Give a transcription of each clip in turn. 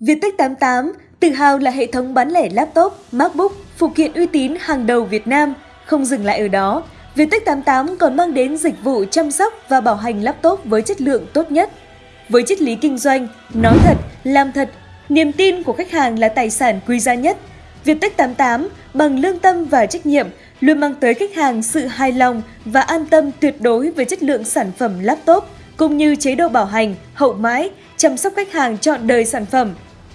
Viettech 88 tự hào là hệ thống bán lẻ laptop, MacBook, phụ kiện uy tín hàng đầu Việt Nam. Không dừng lại ở đó, Viettech 88 còn mang đến dịch vụ chăm sóc và bảo hành laptop với chất lượng tốt nhất. Với triết lý kinh doanh, nói thật, làm thật, niềm tin của khách hàng là tài sản quý giá nhất. Viettech 88 bằng lương tâm và trách nhiệm luôn mang tới khách hàng sự hài lòng và an tâm tuyệt đối về chất lượng sản phẩm laptop cũng như chế độ bảo hành, hậu mãi, chăm sóc khách hàng chọn đời sản phẩm.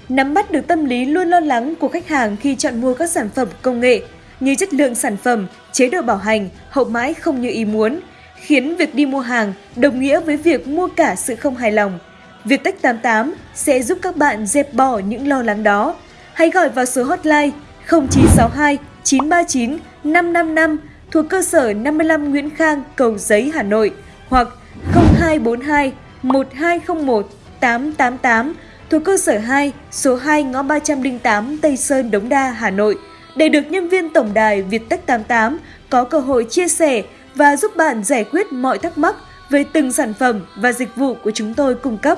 Nắm bắt được tâm lý luôn lo lắng của khách hàng khi chọn mua các sản phẩm công nghệ như chất lượng sản phẩm, chế độ bảo hành, hậu mãi không như ý muốn, khiến việc đi mua hàng đồng nghĩa với việc mua cả sự không hài lòng. Viettech 88 sẽ giúp các bạn dẹp bỏ những lo lắng đó. Hãy gọi vào số hotline 0962 939 555 thuộc cơ sở 55 Nguyễn Khang, Cầu Giấy, Hà Nội hoặc 0242 1201 888 thuộc cơ sở 2, số 2 ngõ 308 Tây Sơn, Đống Đa, Hà Nội để được nhân viên tổng đài Viettech 88 có cơ hội chia sẻ và giúp bạn giải quyết mọi thắc mắc về từng sản phẩm và dịch vụ của chúng tôi cung cấp.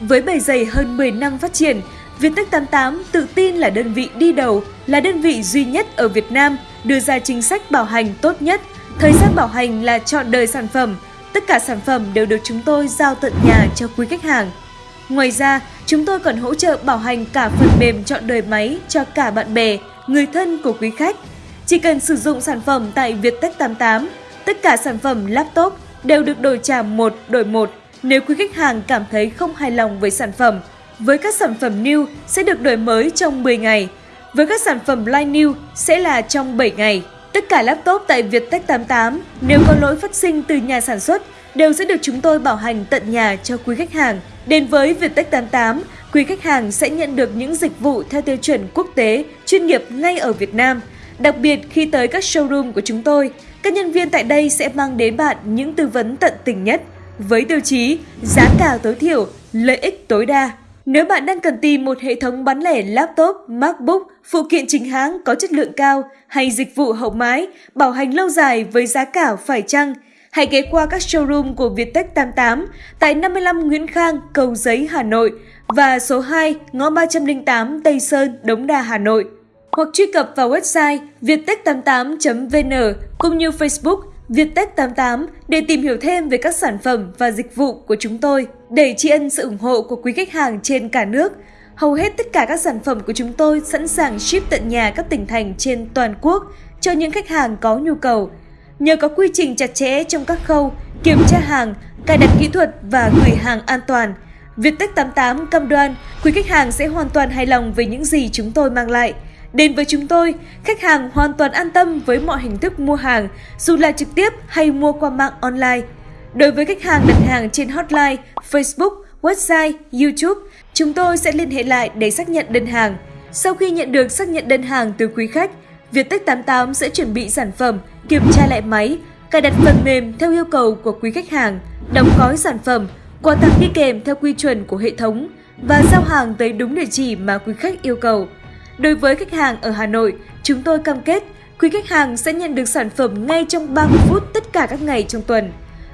Với bề dày hơn 10 năm phát triển, Viettech 88 tự tin là đơn vị đi đầu, là đơn vị duy nhất ở Việt Nam đưa ra chính sách bảo hành tốt nhất. Thời gian bảo hành là chọn đời sản phẩm. Tất cả sản phẩm đều được chúng tôi giao tận nhà cho quý khách hàng. Ngoài ra, chúng tôi còn hỗ trợ bảo hành cả phần mềm chọn đời máy cho cả bạn bè, người thân của quý khách. Chỉ cần sử dụng sản phẩm tại Viettech 88, tất cả sản phẩm laptop đều được đổi trả một đổi một nếu quý khách hàng cảm thấy không hài lòng với sản phẩm. Với các sản phẩm new sẽ được đổi mới trong 10 ngày. Với các sản phẩm line new sẽ là trong 7 ngày. Tất cả laptop tại Viettech 88 nếu có lỗi phát sinh từ nhà sản xuất đều sẽ được chúng tôi bảo hành tận nhà cho quý khách hàng. Đến với Viettech 88, quý khách hàng sẽ nhận được những dịch vụ theo tiêu chuẩn quốc tế, chuyên nghiệp ngay ở Việt Nam. Đặc biệt khi tới các showroom của chúng tôi, các nhân viên tại đây sẽ mang đến bạn những tư vấn tận tình nhất với tiêu chí giá cả tối thiểu, lợi ích tối đa. Nếu bạn đang cần tìm một hệ thống bán lẻ laptop, MacBook, phụ kiện chính hãng có chất lượng cao hay dịch vụ hậu mái, bảo hành lâu dài với giá cả phải chăng, hãy ghé qua các showroom của Viettech 88 tại 55 Nguyễn Khang, Cầu Giấy, Hà Nội và số 2, ngõ 308 Tây Sơn, Đống Đa, Hà Nội. Hoặc truy cập vào website viettech88.vn cũng như Facebook Viettech 88 để tìm hiểu thêm về các sản phẩm và dịch vụ của chúng tôi. Để tri ân sự ủng hộ của quý khách hàng trên cả nước, hầu hết tất cả các sản phẩm của chúng tôi sẵn sàng ship tận nhà các tỉnh thành trên toàn quốc cho những khách hàng có nhu cầu. Nhờ có quy trình chặt chẽ trong các khâu kiểm tra hàng, cài đặt kỹ thuật và gửi hàng an toàn, Viettech 88 cam đoan quý khách hàng sẽ hoàn toàn hài lòng với những gì chúng tôi mang lại – Đến với chúng tôi, khách hàng hoàn toàn an tâm với mọi hình thức mua hàng, dù là trực tiếp hay mua qua mạng online. Đối với khách hàng đặt hàng trên hotline, Facebook, website, YouTube, chúng tôi sẽ liên hệ lại để xác nhận đơn hàng. Sau khi nhận được xác nhận đơn hàng từ quý khách, Viettech 88 sẽ chuẩn bị sản phẩm, kiểm tra lại máy, cài đặt phần mềm theo yêu cầu của quý khách hàng, đóng gói sản phẩm, quà tặng đi kèm theo quy chuẩn của hệ thống và giao hàng tới đúng địa chỉ mà quý khách yêu cầu. Đối với khách hàng ở Hà Nội, chúng tôi cam kết quý khách hàng sẽ nhận được sản phẩm ngay trong 30 phút tất cả các ngày trong tuần.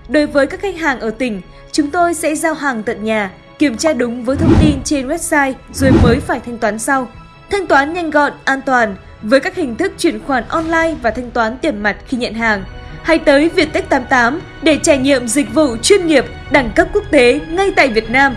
Đối với các khách hàng ở tỉnh, chúng tôi sẽ giao hàng tận nhà, kiểm tra đúng với thông tin trên website rồi mới phải thanh toán sau. Thanh toán nhanh gọn, an toàn với các hình thức chuyển khoản online và thanh toán tiền mặt khi nhận hàng. Hãy tới Viettech 88 để trải nghiệm dịch vụ chuyên nghiệp đẳng cấp quốc tế ngay tại Việt Nam.